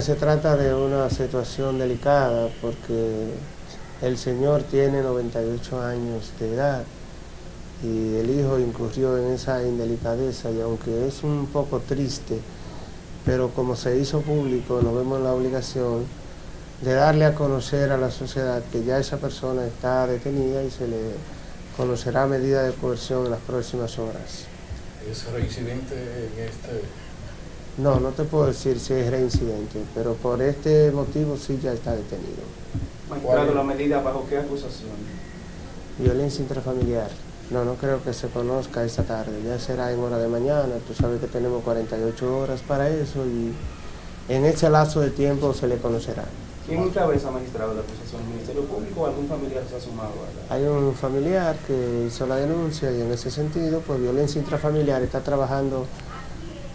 se trata de una situación delicada porque el señor tiene 98 años de edad y el hijo incurrió en esa indelicadeza y aunque es un poco triste, pero como se hizo público, nos vemos la obligación de darle a conocer a la sociedad que ya esa persona está detenida y se le conocerá medida de coerción en las próximas horas. ¿Es reincidente en este...? No, no te puedo decir si es reincidente, pero por este motivo sí ya está detenido. Magistrado, ¿la medida bajo qué acusación? Violencia intrafamiliar. No, no creo que se conozca esta tarde, ya será en hora de mañana, tú sabes que tenemos 48 horas para eso y en ese lazo de tiempo se le conocerá. ¿Quién encabeza, magistrado, la acusación? ¿El Ministerio Público o algún familiar se ha sumado a la... Hay un familiar que hizo la denuncia y en ese sentido, pues violencia intrafamiliar está trabajando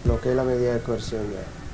lo que es la medida de coerción ya.